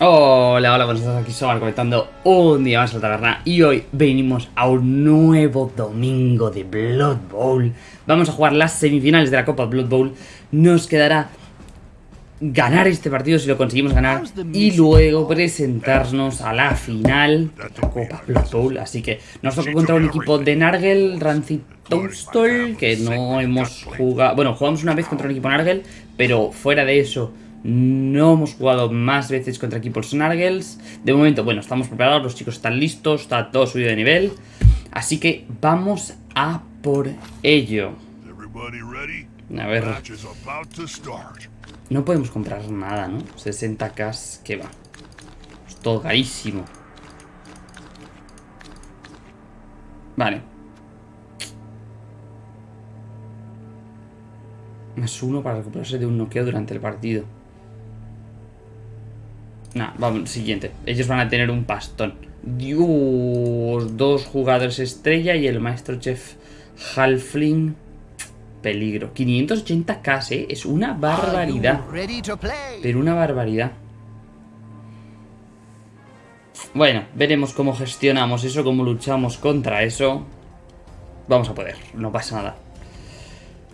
Hola, hola, buenos días, aquí Sobar conectando un día más a la taberna y hoy venimos a un nuevo domingo de Blood Bowl. Vamos a jugar las semifinales de la Copa Blood Bowl. Nos quedará ganar este partido si lo conseguimos ganar y luego presentarnos a la final de la Copa Blood Bowl. Así que nos toca contra un equipo de Nargel, Rancid Toastol, que no hemos jugado... Bueno, jugamos una vez contra un equipo Nargel, pero fuera de eso... No hemos jugado más veces contra equipos Snargles. De momento, bueno, estamos preparados, los chicos están listos, está todo subido de nivel. Así que vamos a por ello. A ver. No podemos comprar nada, ¿no? 60k, que va. Es todo carísimo. Vale. Más uno para recuperarse de un noqueo durante el partido. Nah, vamos, siguiente. Ellos van a tener un pastón. Dios, dos jugadores estrella y el maestro chef Halfling. Peligro. 580k, ¿eh? Es una barbaridad. Pero una barbaridad. Bueno, veremos cómo gestionamos eso, cómo luchamos contra eso. Vamos a poder, no pasa nada.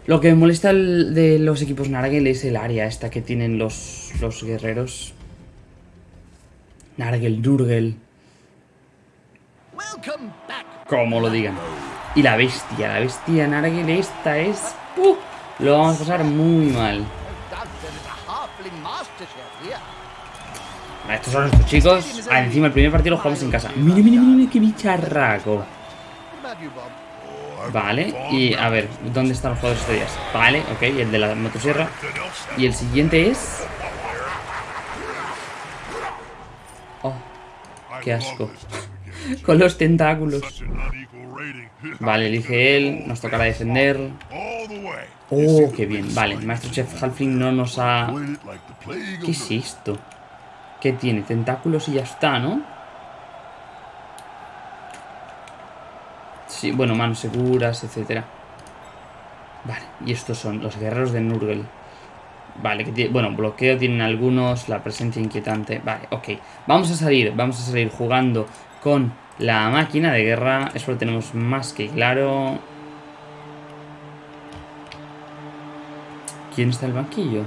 Lo que me molesta de los equipos Nargel es el área esta que tienen los, los guerreros. Nargel, Nurgel. Como lo digan. Y la bestia, la bestia Nargel esta es... Uh, lo vamos a pasar muy mal. estos son nuestros chicos. Ah, encima el primer partido lo jugamos en casa. Mire, mire, mire, qué bicharraco. Vale, y a ver, ¿dónde están los jugadores estrellas? Vale, ok, el de la motosierra. Y el siguiente es... Qué asco. Con los tentáculos. Vale, elige él. Nos tocará defender. Oh, qué bien. Vale, Maestro Chef Halfling no nos ha... ¿Qué es esto? ¿Qué tiene? Tentáculos y ya está, ¿no? Sí, bueno, manos seguras, etcétera. Vale, y estos son los guerreros de Nurgle. Vale, que tiene, bueno, bloqueo tienen algunos, la presencia inquietante. Vale, ok. Vamos a salir, vamos a salir jugando con la máquina de guerra. Eso lo tenemos más que claro. ¿Quién está en el banquillo?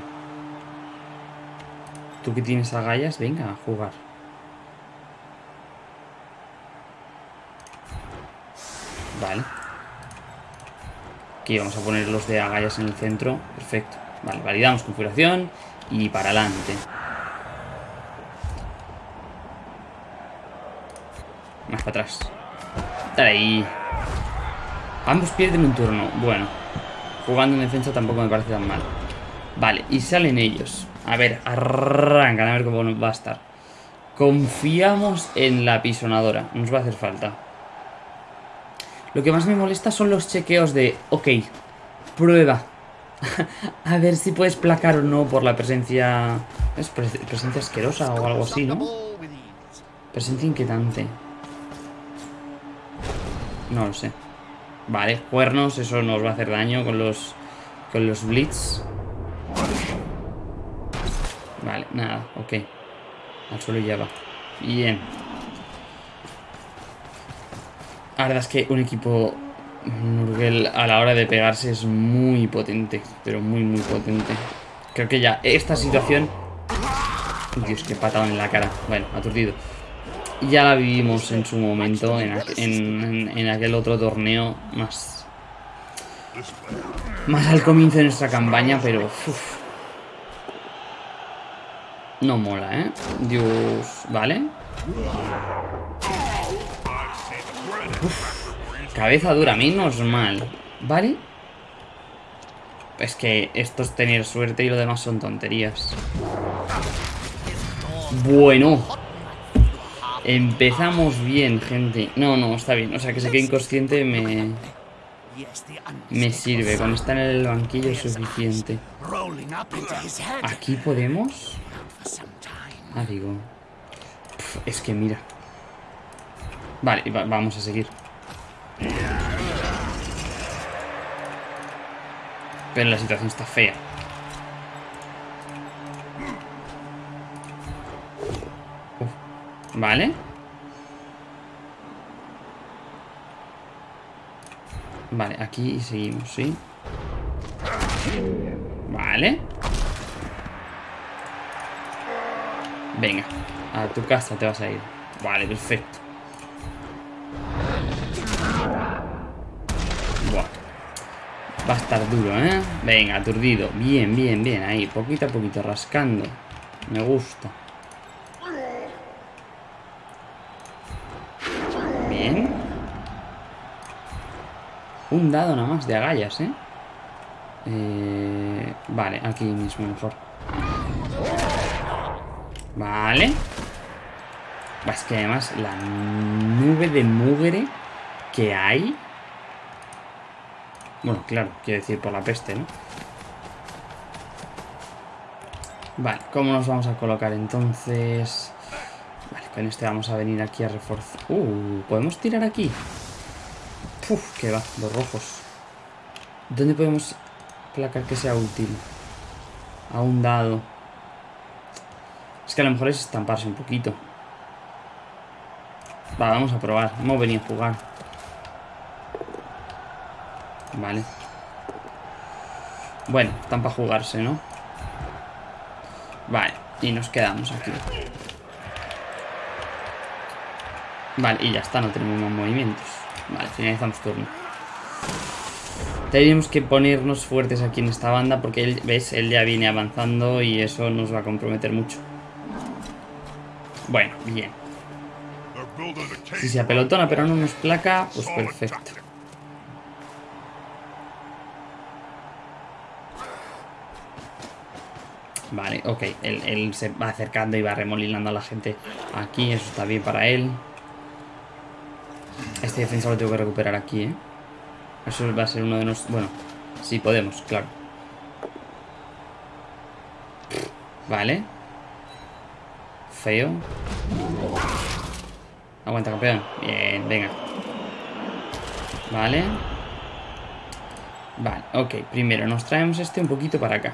Tú que tienes agallas, venga a jugar. Vale. Aquí vamos a poner los de agallas en el centro. Perfecto. Vale, validamos configuración y para adelante. Más para atrás. Dale ahí. Ambos pierden un turno. Bueno, jugando en defensa tampoco me parece tan mal. Vale, y salen ellos. A ver, arrancan a ver cómo va a estar. Confiamos en la pisonadora. Nos va a hacer falta. Lo que más me molesta son los chequeos de... Ok, prueba a ver si puedes placar o no por la presencia... ¿Es presencia asquerosa o algo así, no? Presencia inquietante. No lo sé. Vale, cuernos, eso nos va a hacer daño con los... Con los blitz. Vale, nada, ok. Al suelo ya va. Bien. La verdad es que un equipo Nurgle a la hora de pegarse es muy potente, pero muy muy potente. Creo que ya esta situación... Dios, qué patado en la cara. Bueno, aturdido. Ya la vivimos en su momento, en, aquel otro torneo más... Más al comienzo de nuestra campaña, pero... no mola, ¿eh? Dios... ¿Vale? Cabeza dura, menos mal. ¿Vale? Es que esto es tener suerte y lo demás son tonterías. Bueno. Empezamos bien, gente. No, no, está bien. O sea, que se quede inconsciente me... Me sirve. Con estar en el banquillo es suficiente. ¿Aquí podemos? Ah, digo... es que mira. Vale, vamos a seguir. Pero la situación está fea. Vale. Vale, aquí seguimos, ¿sí? Vale. Venga, a tu casa te vas a ir. Vale, perfecto. Va a estar duro, ¿eh? Venga, aturdido. Bien, bien, bien. Ahí, poquito a poquito, rascando. Me gusta. Bien. Un dado nada más de agallas, ¿eh? eh vale, aquí mismo mejor. Vale. Es que además la nube de mugre que hay... Bueno, claro, quiero decir por la peste, ¿no? Vale, ¿cómo nos vamos a colocar entonces? Vale, con este vamos a venir aquí a reforzar... Uh, ¿podemos tirar aquí? Uf, que va, los rojos. ¿Dónde podemos placar que sea útil? A un dado. Es que a lo mejor es estamparse un poquito. Va, vamos a probar. Hemos venido a jugar. Bueno, están para jugarse, ¿no? Vale, y nos quedamos aquí. Vale, y ya está, no tenemos más movimientos. Vale, finalizamos turno. Tenemos que ponernos fuertes aquí en esta banda porque, ¿ves? Él ya viene avanzando y eso nos va a comprometer mucho. Bueno, bien. Si se apelotona pero no nos placa, pues perfecto. Vale, ok. Él, él, se va acercando y va remolinando a la gente aquí. Eso está bien para él. Este defensa lo tengo que recuperar aquí, ¿eh? Eso va a ser uno de los... Bueno, sí podemos, claro. Vale. Feo. Aguanta, campeón. Bien, venga. Vale. Vale, ok. Primero nos traemos este un poquito para acá.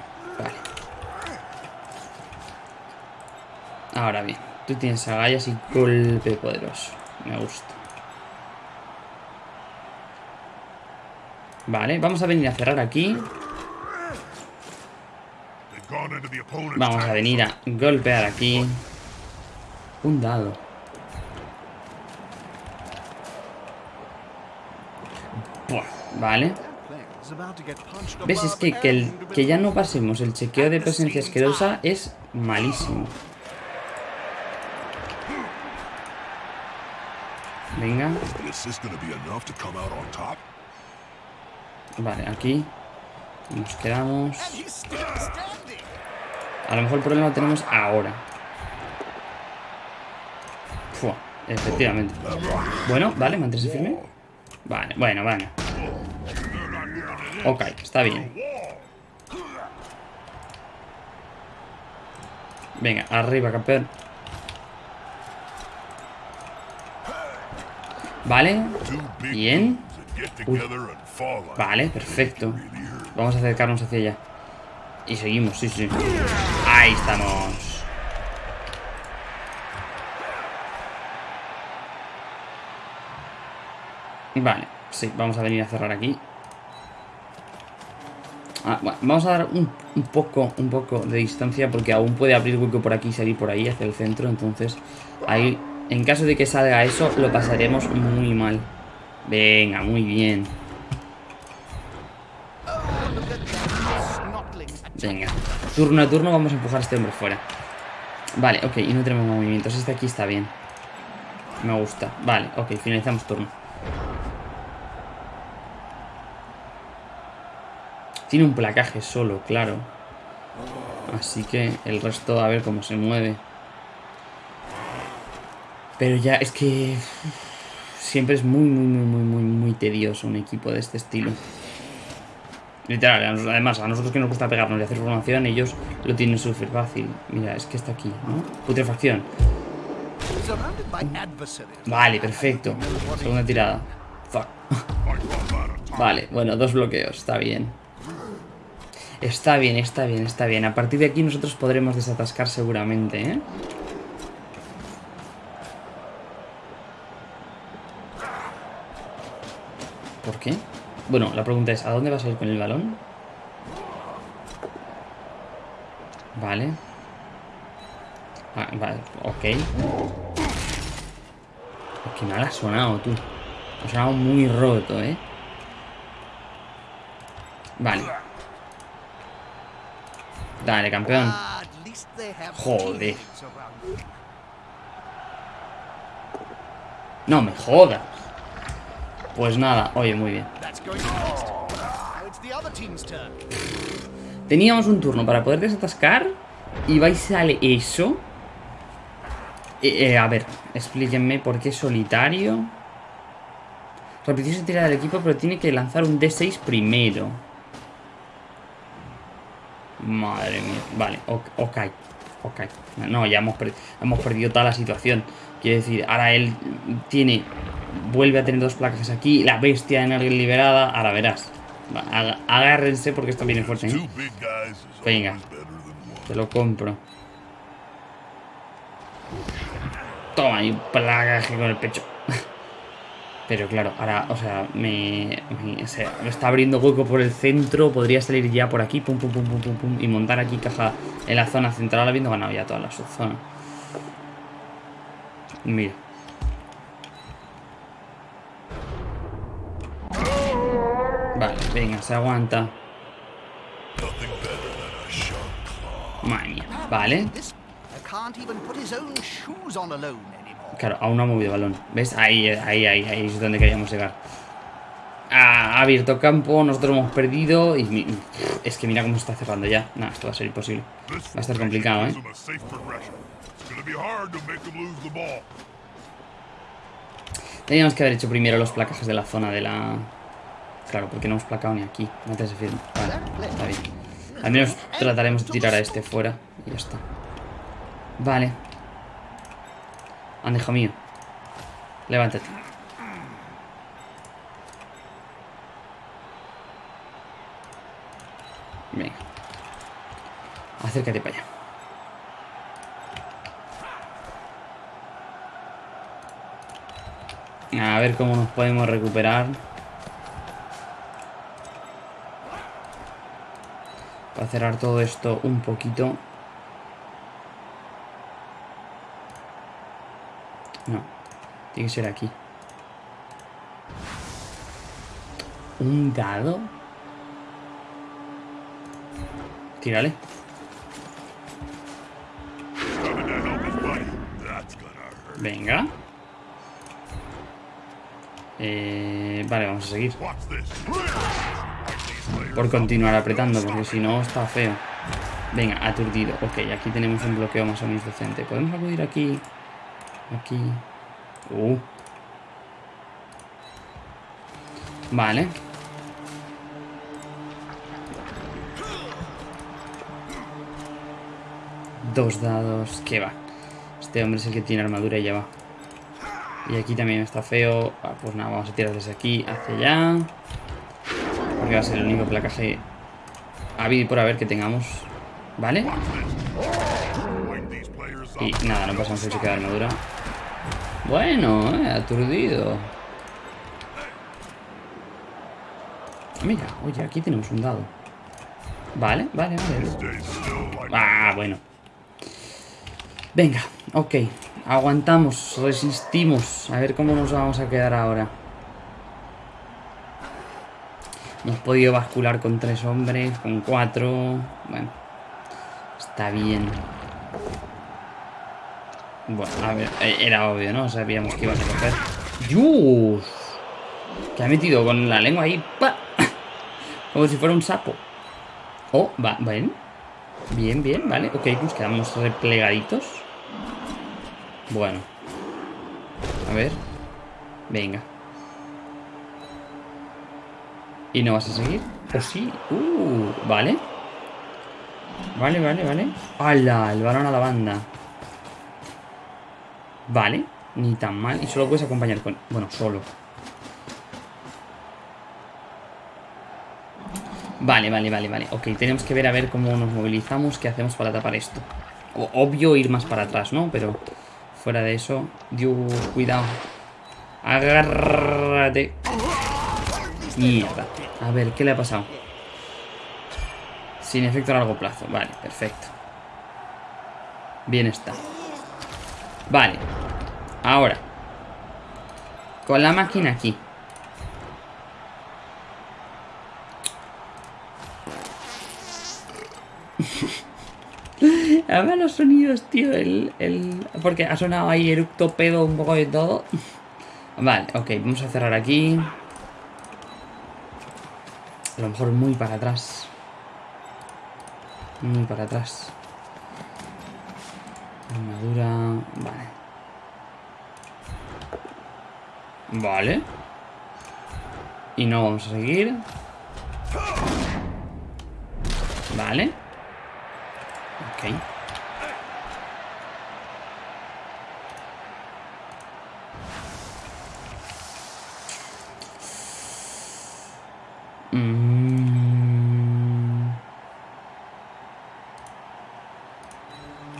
Ahora bien. Tú tienes agallas y golpe poderoso. Me gusta. Vale, vamos a venir a cerrar aquí. Vamos a venir a golpear aquí. Un dado. vale. ¿Ves? Es que, que, que ya no pasemos el chequeo de presencia asquerosa es malísimo. Venga. Vale, aquí nos quedamos. A lo mejor el problema lo tenemos ahora. Fua, efectivamente. Bueno, vale, manténse firme. Vale, bueno, vale. Ok, está bien. Venga, arriba, campeón. Vale. Bien. Vale, perfecto. Vamos a acercarnos hacia allá. Y seguimos, sí, sí. Ahí estamos. Vale, sí, vamos a venir a cerrar aquí. Ah, vamos a dar un, un, poco, un poco de distancia porque aún puede abrir hueco por aquí y salir por ahí hacia el centro. Entonces, ahí, en caso de que salga eso, lo pasaremos muy mal. Venga, muy bien. Venga. Turno a turno vamos a empujar a este hombre fuera. Vale, ok, y no tenemos movimientos. Este aquí está bien. Me gusta. Vale, ok, finalizamos turno. Tiene un placaje solo, claro. Así que el resto a ver cómo se mueve. Pero ya es que... Siempre es muy, muy, muy, muy, muy, muy tedioso un equipo de este estilo. Literal, además, a nosotros que nos gusta pegarnos y hacer formación, ellos lo tienen súper fácil. Mira, es que está aquí, ¿no? Putrefacción. Vale, perfecto. Segunda tirada. Fuck. vale, bueno, dos bloqueos, está bien. Está bien, está bien, está bien. A partir de aquí nosotros podremos desatascar seguramente, ¿eh? ¿Por qué? Bueno, la pregunta es, ¿a dónde vas a ir con el balón? Vale. Ah, vale, ok. Qué mal ha sonado, tú. Ha sonado muy roto, ¿eh? Vale. Dale, campeón. Joder. No me jodas. Pues nada, oye, muy bien. Teníamos un turno para poder desatascar y vais sale eso. Eh, eh, a ver, explíquenme por qué solitario. Repetición se tira del equipo, pero tiene que lanzar un D6 primero. Madre mía. Vale, ok. Ok. No, ya hemos, hemos perdido toda la situación. Quiero decir, ahora él tiene... Vuelve a tener dos placas aquí. La bestia en alguien liberada. Ahora verás. Agárrense porque esto viene fuerte. ¿eh? Venga. Te lo compro. Toma, y un plagaje con el pecho. Pero claro, ahora, o sea, me, me, está abriendo hueco por el centro. Podría salir ya por aquí, pum, pum, pum, pum, pum, pum. Y montar aquí caja en la zona central, habiendo ganado ya toda la subzona. Mira. Vale, venga, se aguanta. Madre mía, vale. Claro, aún no ha movido balón. ¿Ves? Ahí, ahí, ahí, ahí es donde queríamos llegar. Ha abierto campo, nosotros hemos perdido y es que mira cómo se está cerrando ya. No, esto va a ser imposible. Va a estar complicado, ¿eh? Teníamos que haber hecho primero los placajes de la zona de la... Claro, porque no hemos placado ni aquí. No te Vale, está bien. Al menos trataremos de tirar a este fuera y ya está. Vale. Ande, hijo mío. Levántate. Venga. Acércate para allá. A ver cómo nos podemos recuperar. Para cerrar todo esto un poquito. No. Tiene que ser aquí. ¿Un dado? Tírale. Venga. Eh, vale, vamos a seguir. Por continuar apretando, porque si no está feo. Venga, aturdido. Ok, aquí tenemos un bloqueo más o menos decente. ¿Podemos acudir aquí? Aquí. Uh. Vale. Dos dados. ¿Qué va? Este hombre es el que tiene armadura y ya va. Y aquí también está feo. Ah, pues nada, vamos a tirar desde aquí hacia allá. Porque va a ser el único placaje habido por haber que tengamos. ¿Vale? Y nada, no pasamos el cheque de armadura. Bueno, eh, aturdido. Mira, oye, aquí tenemos un dado. Vale, vale, vale. Ah, bueno. Venga, ok. Aguantamos, resistimos. A ver cómo nos vamos a quedar ahora. Hemos podido bascular con tres hombres, con cuatro. Bueno, está bien. Bueno, a ver, eh, era obvio, ¿no? Sabíamos que ibas a coger. ¡Yus! Que ha metido con la lengua ahí. ¡pa! Como si fuera un sapo. Oh, va, bien. Bien, bien, vale. Ok, pues quedamos replegaditos. Bueno. A ver. Venga. ¿Y no vas a seguir? ¿O sí? Uh, vale. Vale, vale, vale. ¡Hala! El balón a la banda. Vale. Ni tan mal. Y solo puedes acompañar con... Bueno, solo. Vale, vale, vale, vale. Ok, tenemos que ver a ver cómo nos movilizamos, qué hacemos para tapar esto. obvio ir más para atrás, ¿no? Pero... Fuera de eso. Dios, cuidado. Agárrate. Mierda. A ver, ¿qué le ha pasado? Sin efecto a largo plazo. Vale, perfecto. Bien está. Vale. Ahora. Con la máquina aquí. Además los sonidos, tío, el, el... Porque ha sonado ahí eructo, pedo, un poco de todo. Vale, ok, vamos a cerrar aquí. A lo mejor muy para atrás. Muy para atrás. Armadura... Vale. Vale. Y no vamos a seguir. Vale. Ok. Mm.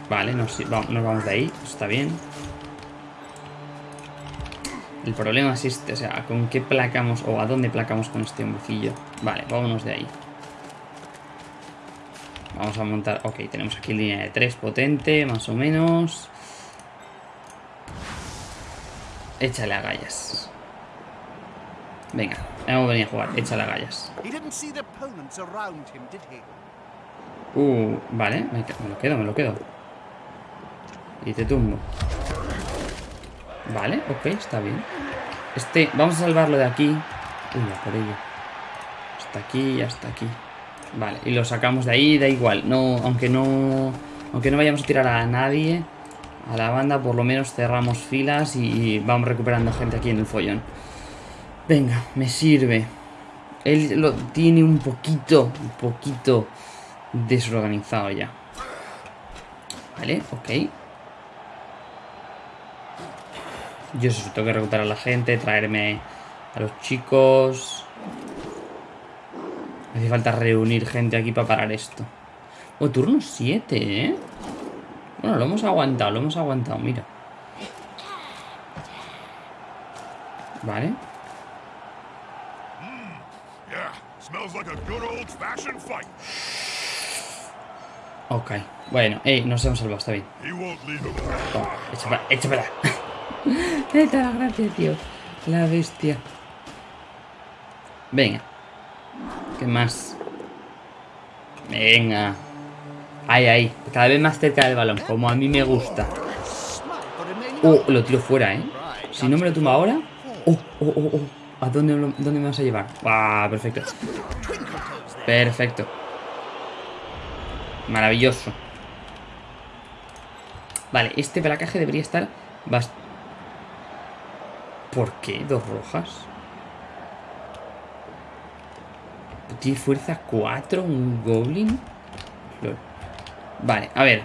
Vale, nos, nos vamos de ahí. Está bien. El problema es este, o sea, ¿con qué placamos o a dónde placamos con este hombrecillo? Vale, vámonos de ahí. Vamos a montar... Ok, tenemos aquí línea de 3 potente, más o menos. Échale a gallas. Venga, hemos venido a jugar. Échale a gallas. Uh, vale, me, me lo quedo, me lo quedo. Y te tumbo. Vale, ok, está bien. Este, vamos a salvarlo de aquí. Uy, por ello. Hasta aquí y hasta aquí. Vale, y lo sacamos de ahí, da igual. No, aunque no. Aunque no vayamos a tirar a nadie. A la banda, por lo menos cerramos filas y vamos recuperando gente aquí en el follón. Venga, me sirve. Él lo tiene un poquito, un poquito desorganizado ya. Vale, ok. Yo sé, tengo que reclutar a la gente, traerme a los chicos. Me hace falta reunir gente aquí para parar esto. Oh, turno 7, ¿eh? Bueno, lo hemos aguantado, lo hemos aguantado, mira. Vale. Ok, bueno, eh, nos hemos salvado, está bien. Toma, echa para, Neta la gracia, tío. La bestia. Venga. ¿Qué más? Venga. Ahí, ahí. Cada vez más cerca del balón. Como a mí me gusta. Oh, lo tiro fuera, ¿eh? Si no me lo tumba ahora... Oh, oh, oh, oh. ¿A dónde, dónde me vas a llevar? Ah, perfecto. Perfecto. Maravilloso. Vale, este placaje debería estar bastante ¿Por qué? ¿Dos rojas? ¿Tiene fuerza 4? ¿Un goblin? Vale, a ver.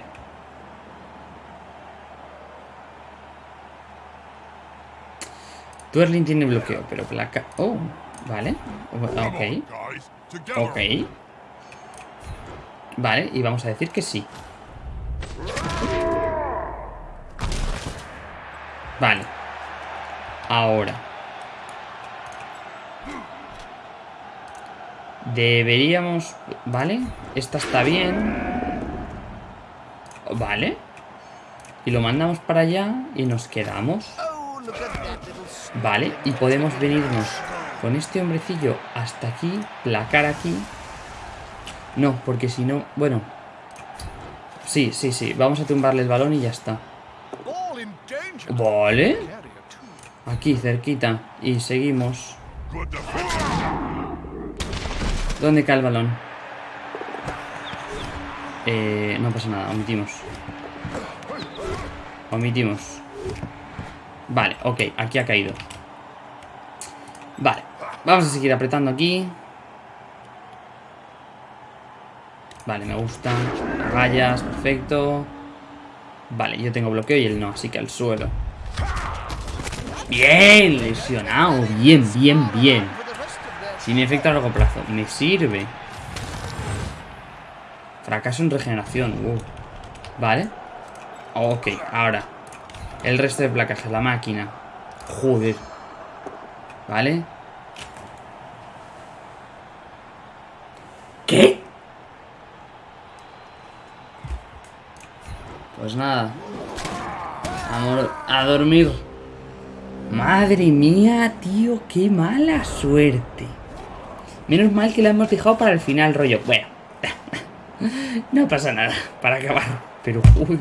Twirling tiene bloqueo, pero placa... Oh, vale. Ok. Ok. Vale, y vamos a decir que sí. Vale. Ahora. Deberíamos... ¿Vale? Esta está bien. Vale. Y lo mandamos para allá y nos quedamos. Vale, y podemos venirnos con este hombrecillo hasta aquí, placar aquí. No, porque si no... Bueno. Sí, sí, sí. Vamos a tumbarle el balón y ya está. Vale. Aquí, cerquita. Y seguimos. ¿Dónde cae el balón? Eh, no pasa nada, omitimos. Omitimos. Vale, ok, aquí ha caído. Vale, vamos a seguir apretando aquí. Vale, me gusta. Rayas, perfecto. Vale, yo tengo bloqueo y él no, así que al suelo. Bien, lesionado. Bien, bien, bien. Sin efecto a largo plazo. Me sirve. Fracaso en regeneración. Wow. Vale. Ok, ahora. El resto de placajes, la máquina. Joder. Vale. ¿Qué? Pues nada. Amor, a dormir. Madre mía, tío, qué mala suerte. Menos mal que la hemos dejado para el final, rollo. Bueno, no pasa nada, para acabar. Pero, uy.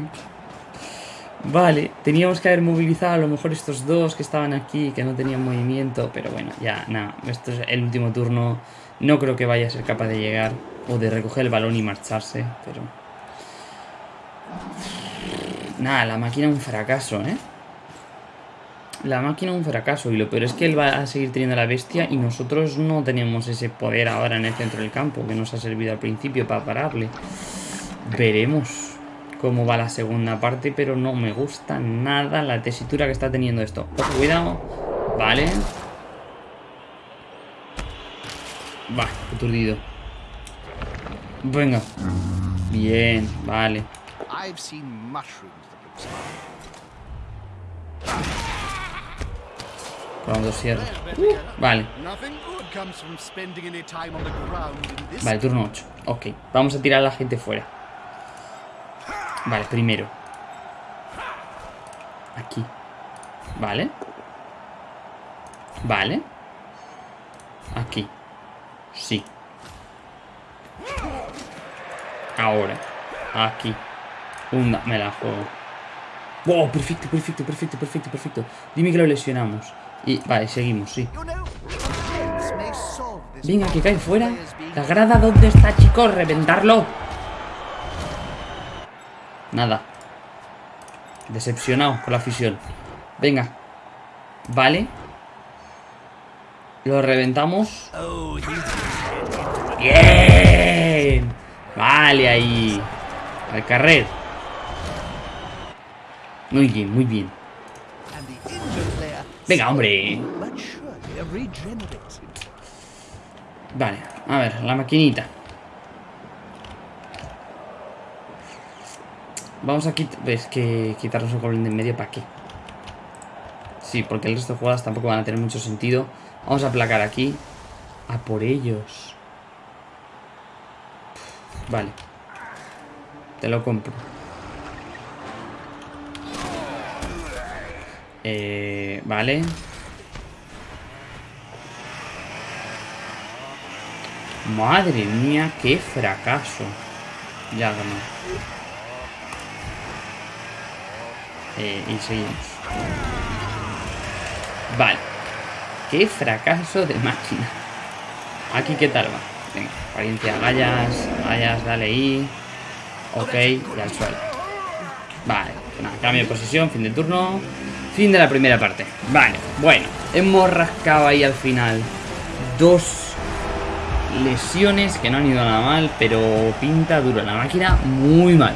Vale, teníamos que haber movilizado a lo mejor estos dos que estaban aquí, que no tenían movimiento. Pero bueno, ya, nada. Esto es el último turno. No creo que vaya a ser capaz de llegar o de recoger el balón y marcharse, pero... Nada, la máquina un fracaso, ¿eh? La máquina un fracaso y lo peor es que él va a seguir teniendo la bestia y nosotros no tenemos ese poder ahora en el centro del campo que nos ha servido al principio para pararle. Veremos cómo va la segunda parte, pero no me gusta nada la tesitura que está teniendo esto. Cuidado. Vale. Va, aturdido. Venga. Bien, vale. Cuando cierre. Uh, vale. Vale, turno 8. Ok, vamos a tirar a la gente fuera. Vale, primero. Aquí. Vale. Vale. Aquí. Sí. Ahora. Aquí. Una. Me la juego. ¡Wow! Perfecto, perfecto, perfecto, perfecto, perfecto. Dime que lo lesionamos. Y, vale, seguimos, sí. Venga, que cae fuera. La grada, ¿dónde está, chicos? ¡Reventarlo! Nada. Decepcionado con la afición. Venga. Vale. Lo reventamos. Bien. Vale, ahí. Al carrer. Muy bien, muy bien. Venga, hombre. Vale, a ver, la maquinita. Vamos a quitar... ¿Ves que quitarnos el goblin de en medio para qué? Sí, porque el resto de jugadas tampoco van a tener mucho sentido. Vamos a aplacar aquí. A por ellos. Vale. Te lo compro. Eh, vale. Madre mía, qué fracaso. Ya ganó. Eh, y seguimos. Vale. Qué fracaso de máquina. Aquí, ¿qué tal va? Venga, apariencia, gallas, gallas, dale ahí. Ok, y al suelo. Vale, nada, cambio de posición, fin de turno. Fin de la primera parte. Vale, bueno. Hemos rascado ahí al final. Dos lesiones que no han ido nada mal, pero pinta dura la máquina muy mal.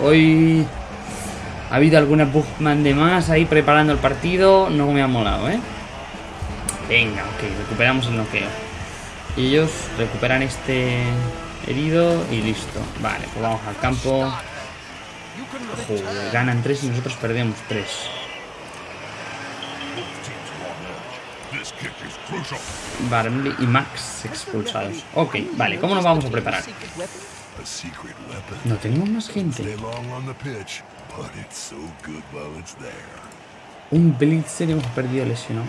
Hoy ha habido alguna Bugman de más ahí preparando el partido. No me ha molado, ¿eh? Venga, ok, recuperamos el noqueo. Ellos recuperan este herido y listo. Vale, pues vamos al campo. Ganan tres y nosotros perdemos tres. Barley y Max expulsados. Ok, vale, ¿cómo nos vamos a preparar? No tenemos más gente. Un Blitzer y hemos perdido lesionado.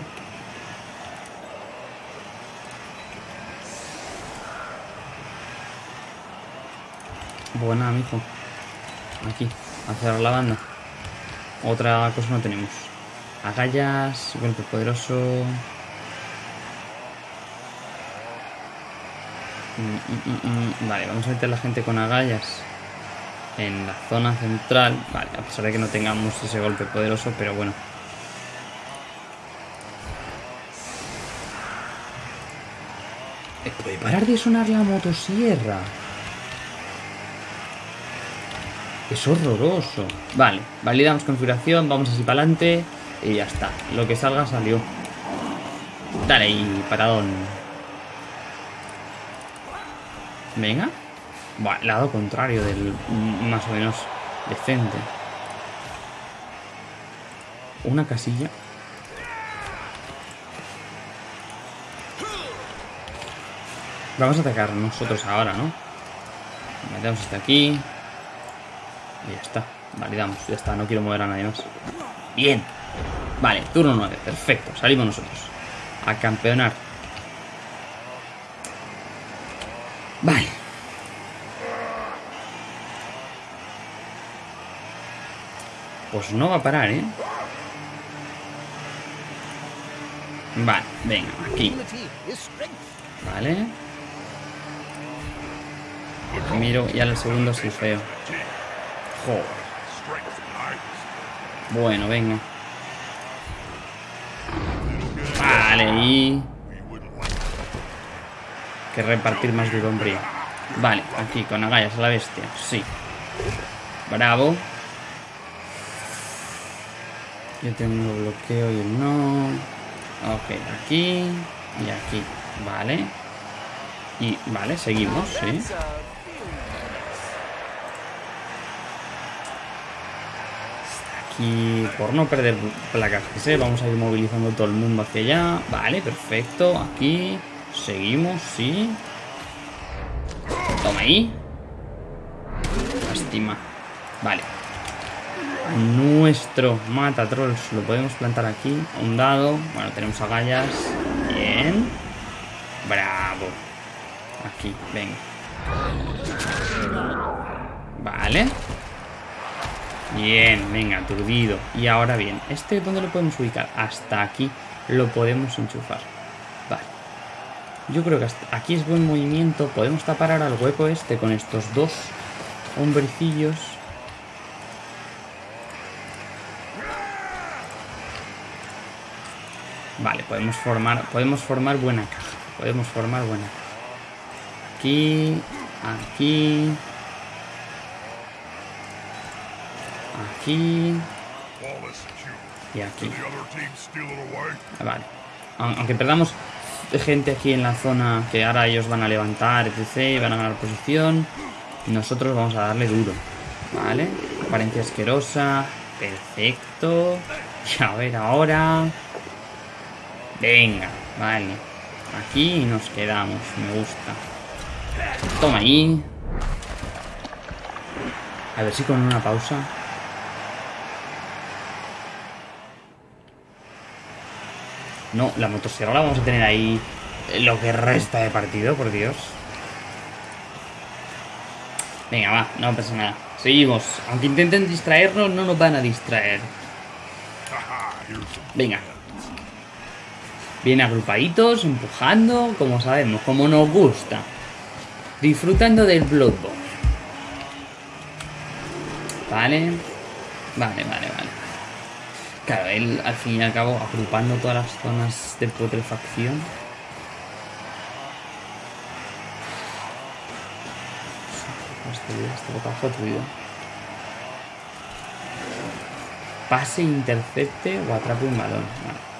Buena, amigo. Aquí, a cerrar la banda. Otra cosa no tenemos. Agallas, golpe poderoso. Vale, vamos a meter la gente con agallas en la zona central. Vale, a pesar de que no tengamos ese golpe poderoso, pero bueno. Eh, ¿Puede parar de sonar la motosierra? Es horroroso. Vale, validamos configuración, vamos así para adelante y ya está. Lo que salga salió. Dale ahí, paradón. Venga. Bueno, lado contrario del más o menos decente. Una casilla. Vamos a atacar nosotros ahora, ¿no? Metemos hasta aquí. Y ya está. Validamos, ya está, no quiero mover a nadie más. Bien. Vale, turno 9, perfecto, salimos nosotros. A campeonar. Vale. Pues no va a parar, ¿eh? Vale, venga, aquí. Vale. Miro, ya el segundo feo. Joder. Bueno, venga. Vale, y... Que repartir más duro, hombre. Vale, aquí, con agallas a la bestia. Sí. Bravo. Yo tengo bloqueo y él no. Ok, aquí y aquí. Vale. Y vale, seguimos, sí. Aquí, por no perder placas que sé, vamos a ir movilizando todo el mundo hacia allá. Vale, perfecto. Aquí, seguimos, sí. Toma ahí. Lástima. Vale. Nuestro mata trolls lo podemos plantar aquí. Un dado. Bueno, tenemos agallas. Bien. Bravo. Aquí, venga. Vale. Bien, venga, aturdido. Y ahora bien, ¿este dónde lo podemos ubicar? Hasta aquí lo podemos enchufar. Yo creo que hasta aquí es buen movimiento. Podemos tapar ahora el hueco este con estos dos hombrecillos. Vale, podemos formar, podemos formar buena caja. Podemos formar buena caja. Aquí, aquí, aquí y aquí. Vale. Aunque perdamos gente aquí en la zona que ahora ellos van a levantar, etc. Y van a ganar posición. Nosotros vamos a darle duro. Vale. Apariencia asquerosa. Perfecto. Y a ver ahora. Venga, vale. Aquí nos quedamos. Me gusta. Toma ahí. A ver si con una pausa. No, la motosierra la vamos a tener ahí lo que resta de partido, por Dios. Venga, va, no pasa nada. Seguimos. Aunque intenten distraernos, no nos van a distraer. Venga. Bien agrupaditos, empujando, como sabemos, como nos gusta. Disfrutando del Blood Bowl. Vale. Vale, vale, vale. Claro, él al fin y al cabo agrupando todas las zonas de putrefacción. Este, este Pase, intercepte o atrape un balón.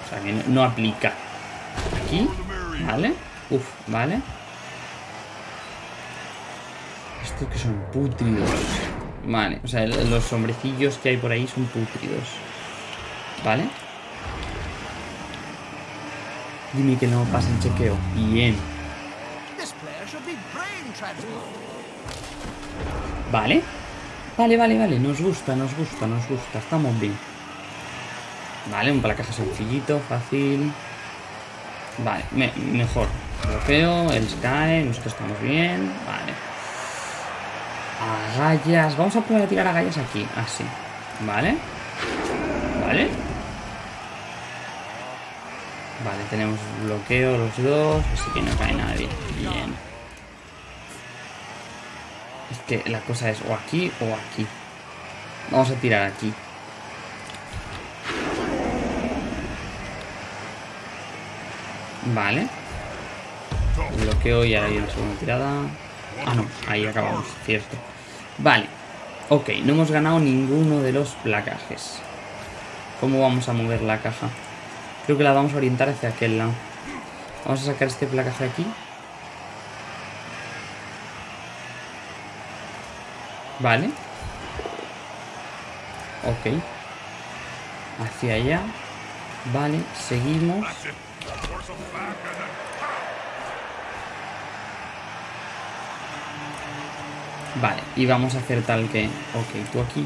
o sea que no, aplica. Aquí, ¿vale? Uf, ¿vale? Estos que son putridos. Vale, o sea, los hombrecillos que hay por ahí son putridos. ¿Vale? Dime que no pasa el chequeo. Bien. Vale. Vale, vale, vale. Nos gusta, nos gusta, nos gusta. Estamos bien. Vale, un placaje sencillito, fácil. Vale, mejor. Bloqueo, el cae, nosotros estamos bien. Vale. Agallas. Vamos a probar a tirar agallas aquí. Así. Vale. Vale. Vale, tenemos bloqueo los dos, así que no cae nadie. Bien. Es que la cosa es o aquí o aquí. Vamos a tirar aquí. Vale. Bloqueo y ahora hay una segunda tirada. Ah, no, ahí acabamos, cierto. Vale. Ok, no hemos ganado ninguno de los placajes. ¿Cómo vamos a mover la caja? Creo que la vamos a orientar hacia aquel lado. Vamos a sacar este placaje aquí. Vale. Ok. Hacia allá. Vale, seguimos. Vale, y vamos a hacer tal que... Ok, tú aquí.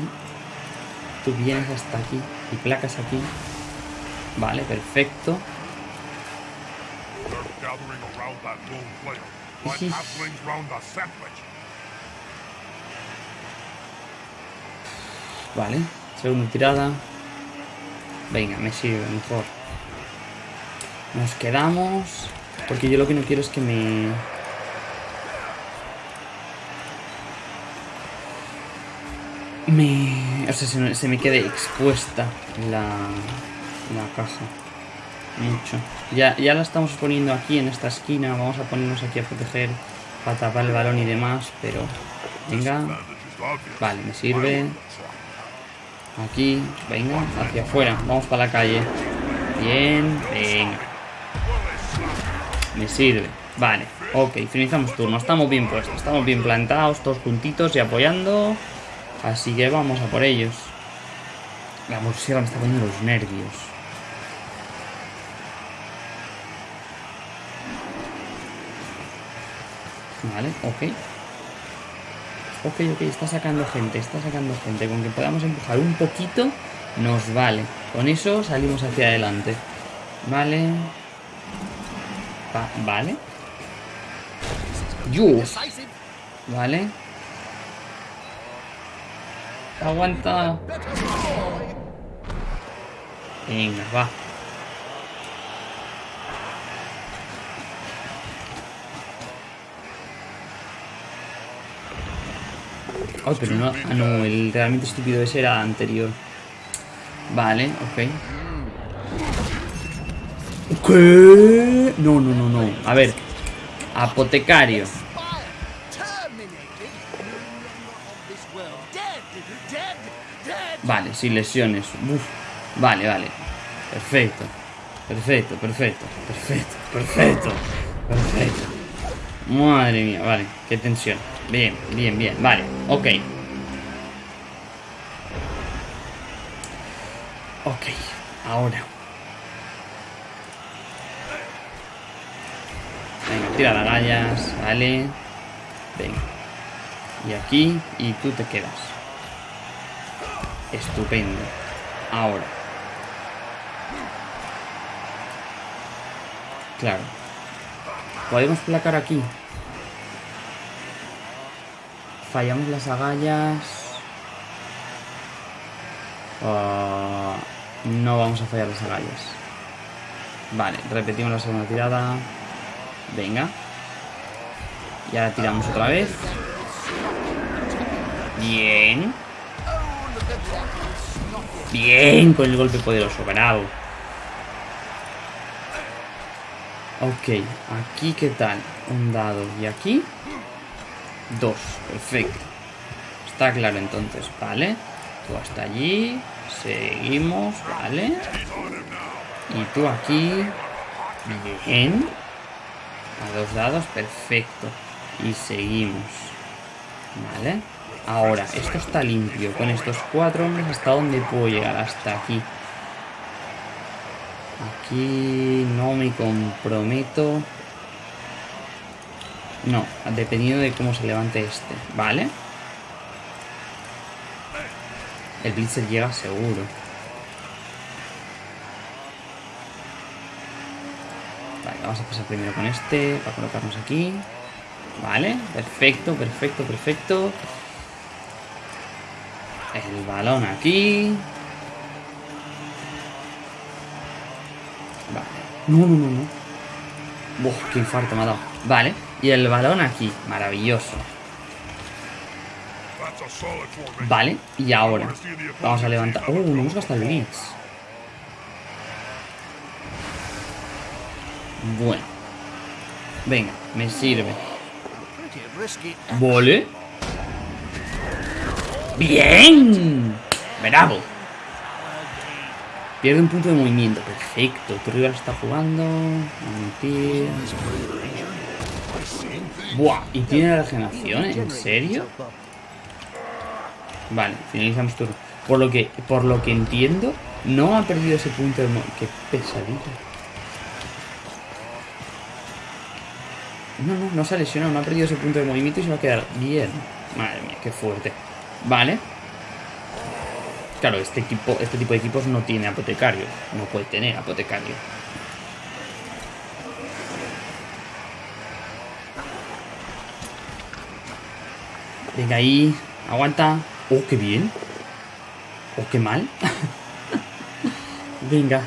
tú vienes hasta aquí y placas aquí. Vale, perfecto. Vale, segunda tirada. Venga, me sirve mejor. Nos quedamos. Porque yo lo que no quiero es que me... Me... O sea, se me, quede expuesta la, la caja. Mucho. Ya, ya la estamos poniendo aquí en esta esquina. Vamos a ponernos aquí a proteger para tapar el balón y demás. Pero... Venga. Vale, me sirve. Aquí. Venga, hacia afuera. Vamos para la calle. Bien. Venga. Me sirve. Vale, ok, finalizamos turno. Estamos bien puestos, estamos bien plantados, todos juntitos y apoyando. Así que vamos a por ellos. La música me está poniendo los nervios. Vale, ok. Ok, ok, está sacando gente, está sacando gente. Con que podamos empujar un poquito, nos vale. Con eso salimos hacia adelante. Vale vale. Dios. Vale. Aguanta. Venga, va. Ay, pero no, ah, no, el realmente estúpido ese era anterior. Vale, ok. ¿Qué? No, no, no, no. A ver. Apotecario. Vale, sin lesiones. Vale, vale. Perfecto. Perfecto, perfecto. Perfecto, perfecto. Perfecto. Madre mía, vale. Qué tensión. Bien, bien, bien. Vale, ok. Ok. Ahora. tira las gallas, vale. Venga. Y aquí, y tú te quedas. Estupendo. Ahora. Claro. Podemos placar aquí. Fallamos las agallas. Ah, no vamos a fallar las agallas. Vale, repetimos la segunda tirada. Venga. Y ahora tiramos otra vez. Bien. Bien, con el golpe poderoso, bravo. Ok, aquí qué tal. Un dado. Y aquí. Dos, perfecto. Está claro entonces, vale. Tú hasta allí. Seguimos, vale. Y tú aquí. Bien. A dos dados, perfecto. Y seguimos. Vale. Ahora, esto está limpio. Con estos cuatro hombres, ¿hasta dónde puedo llegar? Hasta aquí. Aquí no me comprometo. No, dependiendo de cómo se levante este. Vale. El Blitzer llega seguro. vamos a pasar primero con este para colocarnos aquí. Vale, perfecto, perfecto, perfecto. El balón aquí. Vale. No, no, no, no. Uf, qué infarto me ha dado. Vale. Y el balón aquí. Maravilloso. Vale. Y ahora. Vamos a levantar. Oh, no hemos gastado blitz. Bueno. Venga, me sirve. Vale. ¡Bien! Bravo. Pierde un punto de movimiento. Perfecto. Tu rival está jugando. Buah. ¿Y tiene regeneración? ¿En serio? Vale, finalizamos turno. Por lo que, por lo que entiendo, no ha perdido ese punto de movimiento. Qué pesadito. No, no, no se ha lesionado, no ha perdido ese punto de movimiento y se va a quedar bien. Madre mía, qué fuerte. Vale. Claro, este equipo, este tipo de equipos no tiene apotecario. No puede tener apotecario. Venga ahí, aguanta. Oh, qué bien. Oh, qué mal. Venga.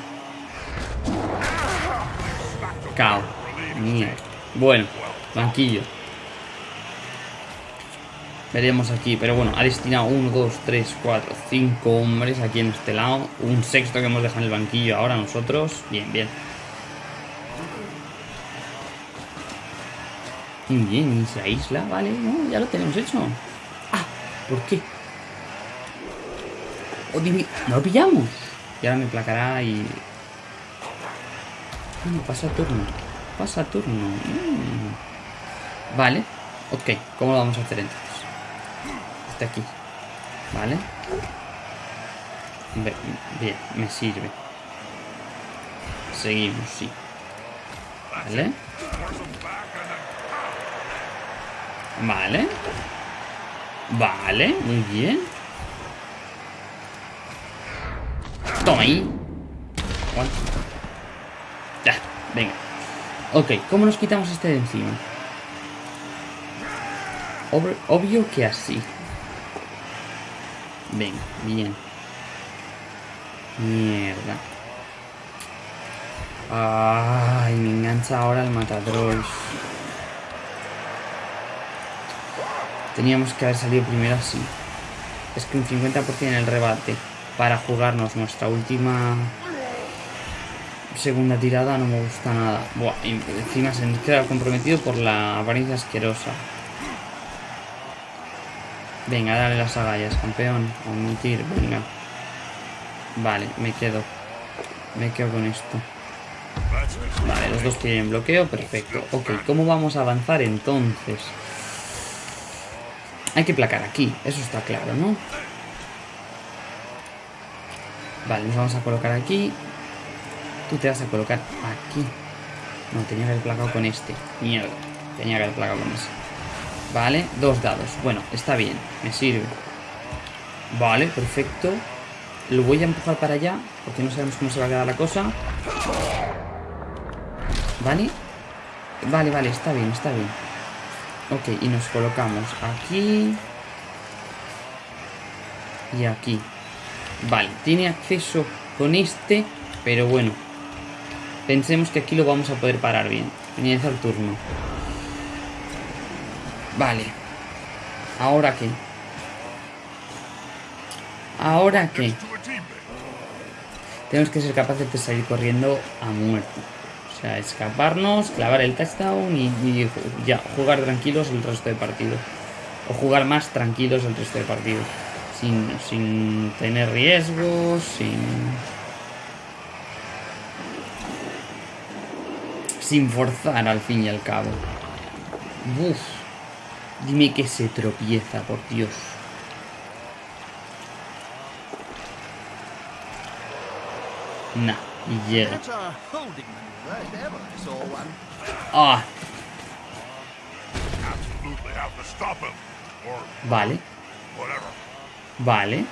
Cao. Mierda. Bueno, banquillo. Veremos aquí, pero bueno, ha destinado 1, 2, 3, 4, 5 hombres aquí en este lado. Un sexto que hemos dejado en el banquillo ahora nosotros. Bien, bien. Bien, y se aísla, vale, no, ya lo tenemos hecho. Ah, ¿por qué? Oh, no lo pillamos. Y ahora me placará y... Bueno, pasa turno. Pasa turno. Mm. Vale. Ok, ¿cómo lo vamos a hacer entonces? Este aquí. Vale. Bien, me sirve. Seguimos, sí. Vale. Vale. Vale, muy bien. Toma ahí. Ya, venga. Ok, ¿cómo nos quitamos este de encima? obvio que así. Venga, bien. Mierda. Ay, me engancha ahora el matadros. Teníamos que haber salido primero así. Es que un 50% en el rebate para jugarnos nuestra última segunda tirada no me gusta nada. Buah, y encima se nos queda comprometido por la apariencia asquerosa. Venga, dale las agallas, campeón. Omitir, venga. Vale, me quedo. Me quedo con esto. Vale, los dos tienen bloqueo, perfecto. Ok, ¿cómo vamos a avanzar entonces? Hay que placar aquí, eso está claro, ¿no? Vale, nos vamos a colocar aquí. Tú te vas a colocar aquí. No, tenía que haber placado con este. Mierda. Tenía que haber placado con ese. Vale, dos dados. Bueno, está bien, me sirve. Vale, perfecto. Lo voy a empujar para allá, porque no sabemos cómo se va a quedar la cosa. Vale. Vale, vale, está bien, está bien. Ok, y nos colocamos aquí. Y aquí. Vale, tiene acceso con este, pero bueno. Pensemos que aquí lo vamos a poder parar bien. Finaliza el turno. Vale. ¿Ahora qué? ¿Ahora qué? Tenemos que ser capaces de salir corriendo a muerte. Sea, escaparnos, clavar el touchdown y, ya, jugar tranquilos el resto de partido. O jugar más tranquilos el resto de partido. Sin, sin tener riesgos, sin... Sin forzar al fin y al cabo. Uf. Dime que se tropieza, por Dios. Nah, y llega. Ah. Vale. Vale.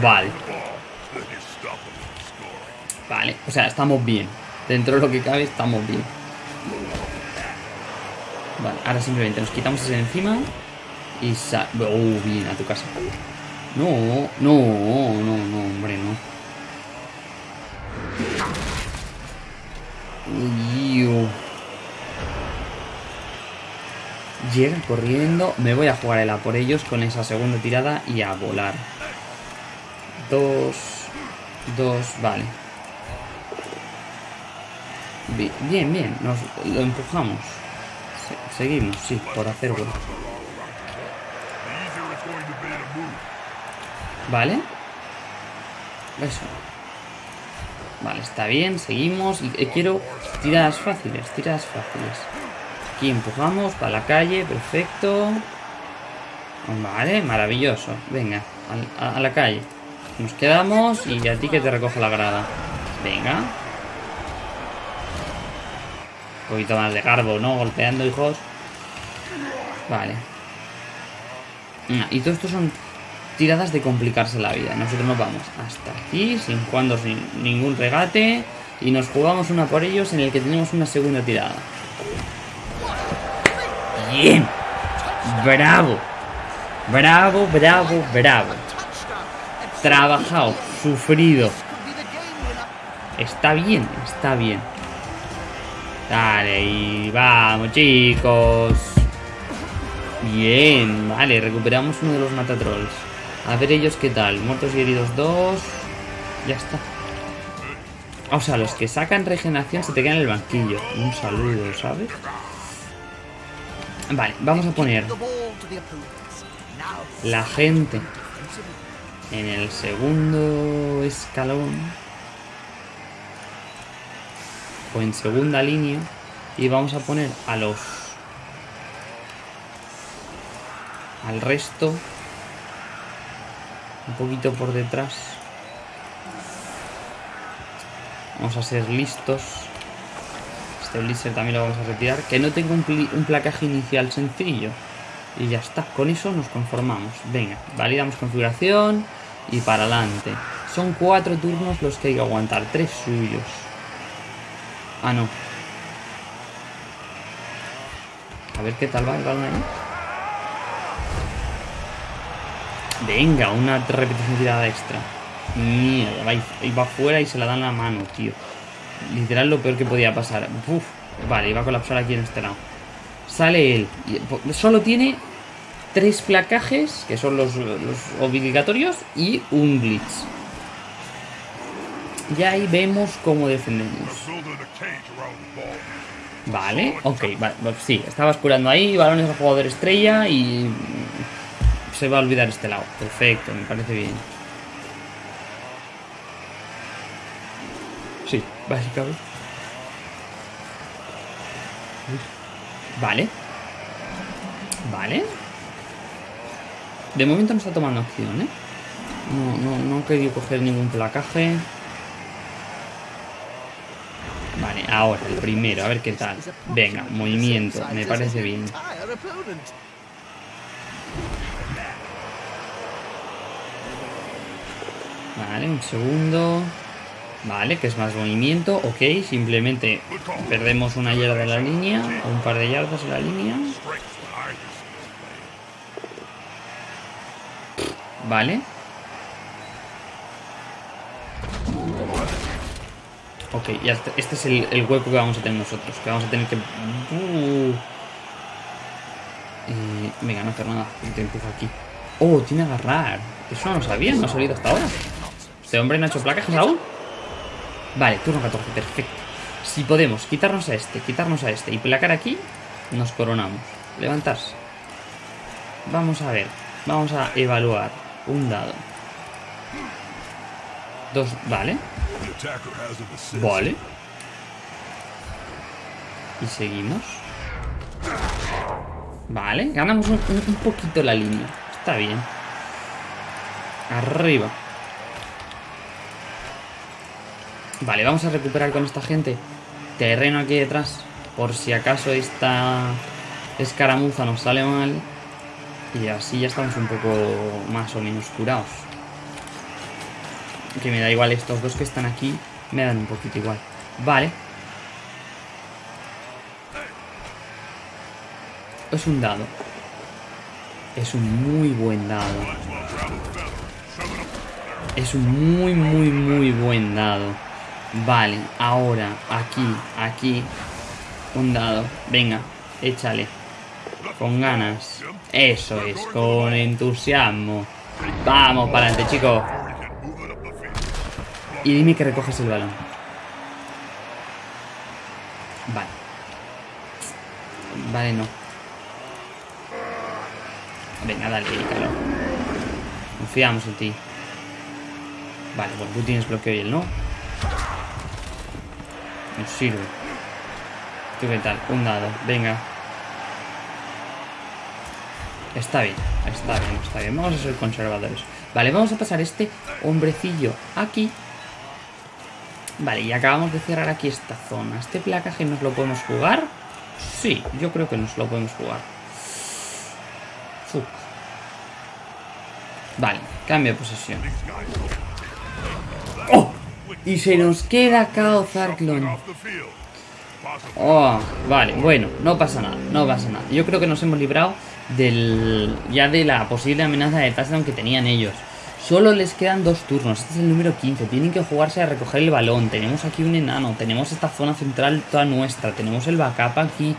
vale. Vale, o sea, estamos bien. Dentro de lo que cabe, estamos bien. Vale, ahora simplemente nos quitamos ese de encima y sa... Oh, bien, a tu casa. No, no, no, no, hombre, no. Llega corriendo. Me voy a jugar el A por ellos con esa segunda tirada y a volar. Dos. Dos, vale. Bien, bien, nos lo empujamos seguimos, sí, por hacer bueno. Vale. Eso. Vale, está bien, seguimos. Y eh, quiero tiradas fáciles, tiradas fáciles. Aquí empujamos para la calle, perfecto. Vale, maravilloso. Venga, a, la calle. Nos quedamos y a ti que te recojo la grada. Venga. Un poquito más de garbo, ¿no? Golpeando, hijos. Vale. Y todo esto son tiradas de complicarse la vida. Nosotros nos vamos hasta aquí, sin cuando sin ningún regate. Y nos jugamos una por ellos en el que tenemos una segunda tirada. Bien. Bravo. Bravo, bravo, bravo. Trabajado, sufrido. Está bien, está bien. Dale, y vamos, chicos. Bien, vale, recuperamos uno de los matatrolls. A ver ellos qué tal. Muertos y heridos dos. Ya está. O sea, los que sacan regeneración se te quedan en el banquillo. Un saludo, ¿sabes? Vale, vamos a poner la gente en el segundo escalón o en segunda línea y vamos a poner a los al resto un poquito por detrás vamos a ser listos este blister también lo vamos a retirar que no tengo un, un placaje inicial sencillo y ya está, con eso nos conformamos. Venga, validamos configuración y para adelante. Son cuatro turnos los que hay que aguantar, tres suyos. Ah, no. A ver qué tal va el balón ahí. Venga, una repetición tirada extra. Mierda, va, va fuera y se la dan la mano, tío. Literal lo peor que podía pasar. Vale, iba a colapsar aquí en este lado. Sale él. Solo tiene tres placajes, que son los, obligatorios, y un glitch. Y ahí vemos cómo defendemos. Vale, ok, vale, sí, estabas curando ahí, balones al jugador estrella y se va a olvidar este lado. Perfecto, me parece bien. Sí, básicamente. Vale. Vale. De momento no está tomando acción, ¿eh? No, no, no he querido coger ningún placaje. Vale, ahora el primero, a ver qué tal. Venga, movimiento, me parece bien. Vale, un segundo. Vale, que es más movimiento. Ok, simplemente perdemos una yarda de la línea. O un par de yardas en la línea. Vale. Ok, ya este, es el, hueco que vamos a tener nosotros. Que vamos a tener que... Uh. Eh, venga, no hacer nada. Te empiezo aquí. Oh, tiene agarrar. Eso no lo sabía, no ha salido hasta ahora. Este hombre hecho placas aún. Vale, turno 14, perfecto. Si podemos quitarnos a este, quitarnos a este y placar aquí, nos coronamos. Levantarse. Vamos a ver. Vamos a evaluar un dado. Dos, vale. Vale. Y seguimos. Vale, ganamos un poquito la línea. Está bien. Arriba. Vale, vamos a recuperar con esta gente terreno aquí detrás. Por si acaso esta escaramuza nos sale mal. Y así ya estamos un poco más o menos curados. Que me da igual, estos dos que están aquí me dan un poquito igual. Vale. Es un dado. Es un muy buen dado. Es un muy, muy, muy buen dado. Vale, ahora, aquí, aquí. Un dado. Venga, échale. Con ganas. Eso es, con entusiasmo. Vamos para adelante, chicos. Y dime que recoges el balón. Vale. Vale, no. Venga, dale, calor. Confiamos en ti. Vale, pues tú tienes bloqueo y él no. Nos sirve. ¿Tú qué tal? Un dado. Venga. Está bien, está bien, está bien. Vamos a ser conservadores. Vale, vamos a pasar este hombrecillo aquí. Vale, y acabamos de cerrar aquí esta zona. ¿Este placaje nos lo podemos jugar? Sí, yo creo que nos lo podemos jugar. Vale, cambio de posesión. ¡Oh! Y se nos queda Kao Zarklon. Oh, vale, bueno, no pasa nada, no pasa nada. Yo creo que nos hemos librado del ya de la posible amenaza de touchdown que tenían ellos. Solo les quedan dos turnos, este es el número 15, tienen que jugarse a recoger el balón, tenemos aquí un enano, tenemos esta zona central toda nuestra, tenemos el backup aquí.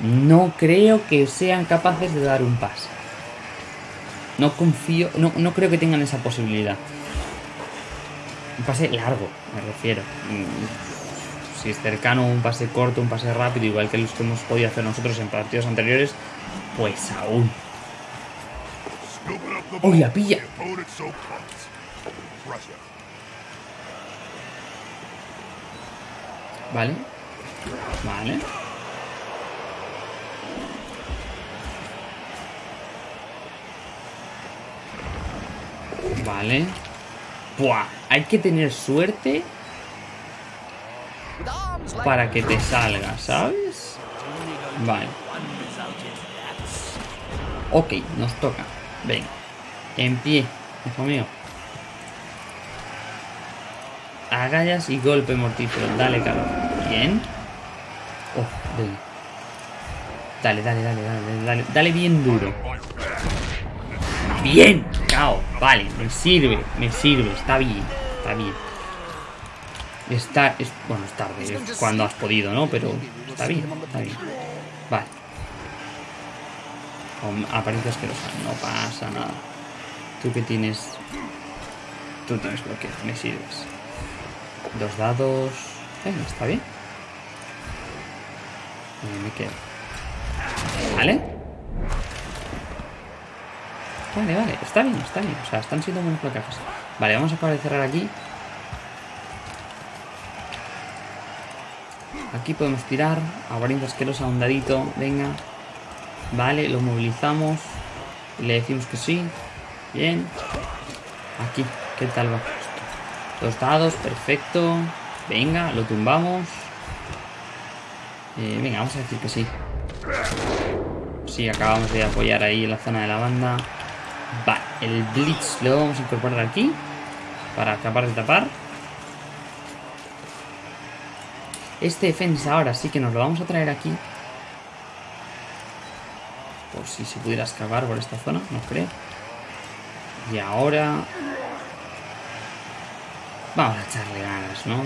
No creo que sean capaces de dar un pase. No confío, no, no creo que tengan esa posibilidad. Un pase largo, me refiero. Si es cercano, un pase corto, un pase rápido, igual que los que hemos podido hacer nosotros en partidos anteriores, pues aún. ¡Uy, la pilla! Vale. Vale. Vale. Buah, hay que tener suerte para que te salga, ¿sabes? Vale. Ok, nos toca. Venga. En pie, hijo mío. Agallas y golpe mortífero. Dale, calor. Bien. Oh, Dale, dale, dale, dale, dale. Dale bien duro. Bien. Cao. Vale, me sirve, me sirve. Está bien, está bien. Está, es, bueno, es tarde, es cuando has podido, ¿no? Pero está bien, está bien. Vale. Apariencia asquerosa, no pasa nada. Tú que tienes... Tú tienes bloqueo, me sirves. Dos dados... Está bien. Me quedo. ¿Vale? Vale, vale, está bien, está bien. O sea, están siendo buenos placajes. Vale, vamos a de cerrar aquí. Aquí podemos tirar. Apariencia asquerosa, un dadito. Venga. Vale, lo movilizamos. Le decimos que sí. Bien. Aquí, ¿qué tal va Dos dados, perfecto. Venga, lo tumbamos. Eh, venga, vamos a decir que sí. Sí, acabamos de apoyar ahí en la zona de la banda. Vale, el Blitz lo vamos a incorporar aquí. Para acabar de tapar. Este defensa ahora sí que nos lo vamos a traer aquí. Por si se pudiera excavar por esta zona, no creo. Y ahora... Vamos a echarle ganas, ¿no?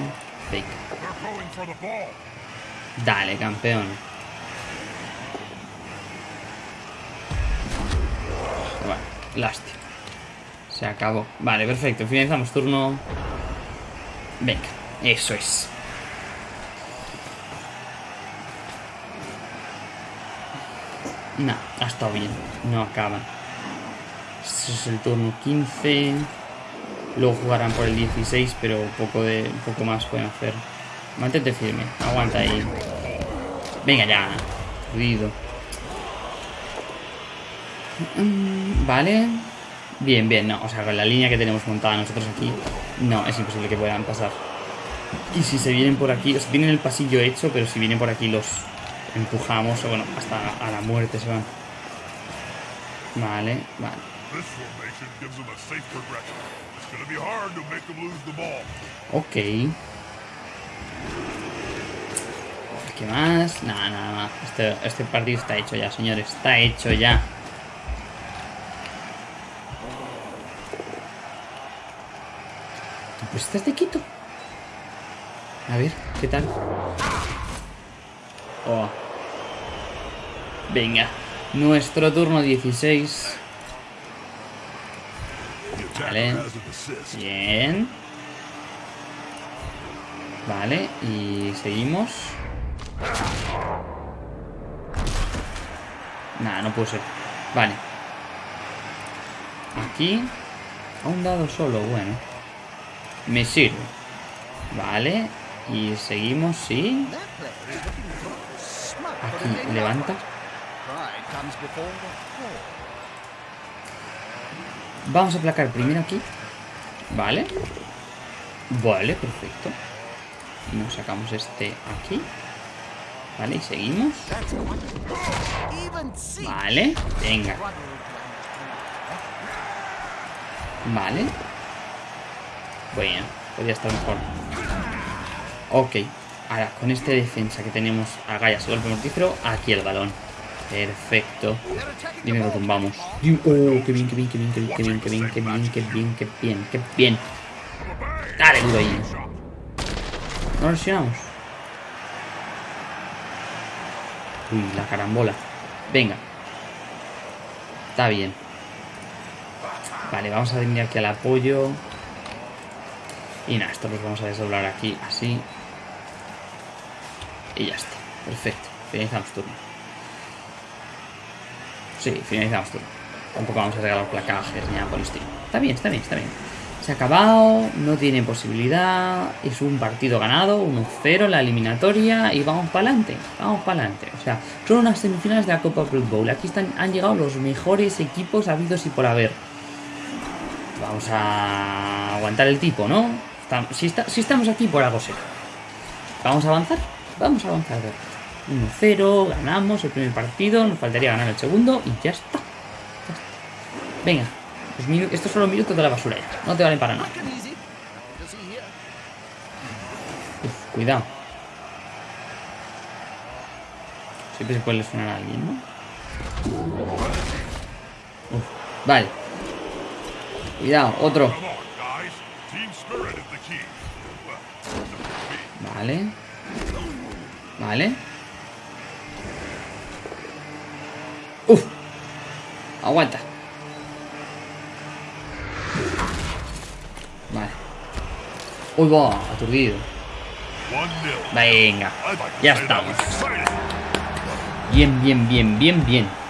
Fake. Dale, campeón. Lástima. Se acabó. Vale, perfecto. Finalizamos turno. Venga, eso es. No, ha estado bien. No acaban. Este es el turno 15. Luego jugarán por el 16, pero poco, de, poco más pueden hacer. Mantente firme. Aguanta ahí. Venga ya. Jodido. Mm, vale. Bien, bien. No, o sea, con la línea que tenemos montada nosotros aquí, no, es imposible que puedan pasar. Y si se vienen por aquí, o sea, tienen el pasillo hecho, pero si vienen por aquí los empujamos, o bueno, hasta a la muerte se van. Vale, vale. Ok. ¿Qué más? Nada, nada, nada. Este, este partido está hecho ya, señores. Está hecho ya. Pues estás de quito. A ver, ¿qué tal? Oh. Venga. Nuestro turno 16. Vale. Bien. Vale, y seguimos. Nada, no puede ser. Vale. Aquí. A un dado solo, bueno. Me sirve. Vale. Y seguimos, sí. Aquí, levanta. Vamos a aplacar primero aquí. Vale. Vale, perfecto. Nos sacamos este aquí. Vale, y seguimos. Vale, venga. Vale. Bueno, podría estar mejor. Ok. Ahora, con este defensa que tenemos a Gallas golpe mortífero, aquí el balón. Perfecto. Dime que tumbamos. Oh, qué bien, qué bien, qué bien, qué bien, qué bien, qué bien, qué bien, qué bien, qué bien, qué bien. Dale duro ahí. No lesionamos. Uy, la carambola. Venga. Está bien. Vale, vamos a venir aquí al apoyo. Y nada, esto lo vamos a desdoblar aquí, así. Y ya está. Perfecto. Finalizamos turno. Sí, finalizamos turno. Tampoco vamos a regalar placajes ni nada por el. Está bien, está bien, está bien. Se ha acabado, no tiene posibilidad, es un partido ganado, 1-0 la eliminatoria y vamos para adelante, vamos para adelante. O sea, son unas semifinales de la Copa Blood Bowl. Aquí están, han llegado los mejores equipos habidos y por haber. Vamos a aguantar el tipo, ¿no? Si, estamos aquí por algo será. ¿Vamos a avanzar? Vamos a avanzar. 1-0, ganamos el primer partido, nos faltaría ganar el segundo y ya está. Venga, estos son los minutos de la basura. No te valen para nada. Uf, cuidado. Siempre se puede lesionar a alguien, ¿no? Uf, vale. Cuidado, otro. Vale. Vale. Uf. Aguanta. Uy, va, aturdido. Venga, ya estamos. Bien, bien, bien, bien, bien.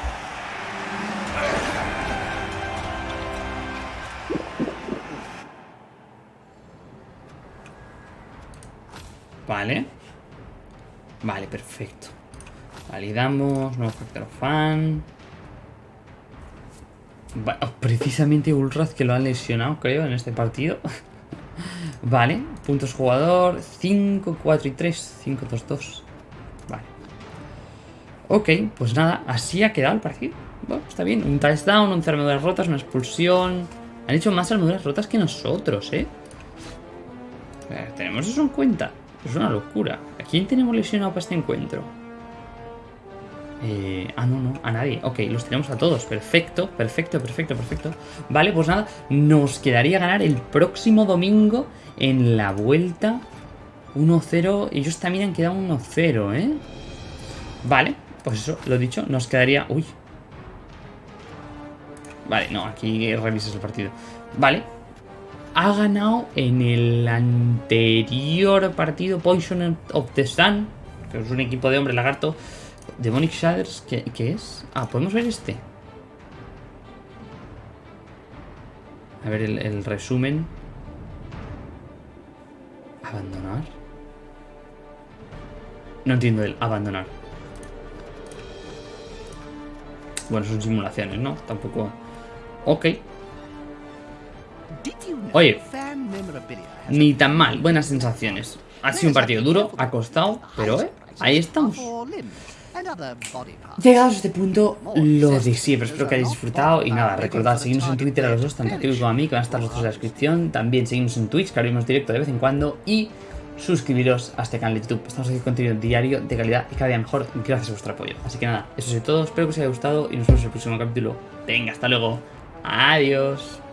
Vale. Vale, perfecto. Validamos, nuevo factor fan. Oh, precisamente Ulraz que lo ha lesionado, creo, en este partido. Vale, puntos jugador, 5, 4 y 3, 5, 2, 2. Vale. Ok, pues nada, así ha quedado el partido. Bueno, está bien, un touchdown, 11 armaduras rotas, una expulsión. Han hecho más armaduras rotas que nosotros, eh tenemos eso en cuenta. Es una locura. ¿A quién tenemos lesionado para este encuentro? Eh, ah, no, no, a nadie. Ok, los tenemos a todos. Perfecto, perfecto, perfecto, perfecto. Vale, pues nada, nos quedaría ganar el próximo domingo en la vuelta 1-0. Ellos también han quedado 1-0, ¿eh? Vale, pues eso, lo dicho, nos quedaría... Uy. Vale, no, aquí revisas el partido. Vale. Ha ganado en el anterior partido Poison of the Sun, que es un equipo de hombre lagarto. Demonic Shaders, ¿qué, ¿qué es? Ah, podemos ver este. A ver el, el resumen. ¿Abandonar? No entiendo el abandonar. Bueno, son simulaciones, ¿no? Tampoco... Ok. Oye, ni tan mal, buenas sensaciones. Ha sido un partido duro, ha costado, pero eh, ahí estamos. Llegados a este punto, lo de siempre. Espero que hayáis disfrutado. Y nada, recordad, seguimos en Twitter a los dos, tanto a como a mí, que van a estar los en la descripción. También seguimos en Twitch, que abrimos directo de vez en cuando. Y suscribiros a este canal de YouTube. Estamos aquí con contenido diario, de calidad y cada día mejor, gracias a vuestro apoyo. Así que nada, eso es todo. Espero que os haya gustado y nos vemos en el próximo capítulo. Venga, hasta luego. Adiós.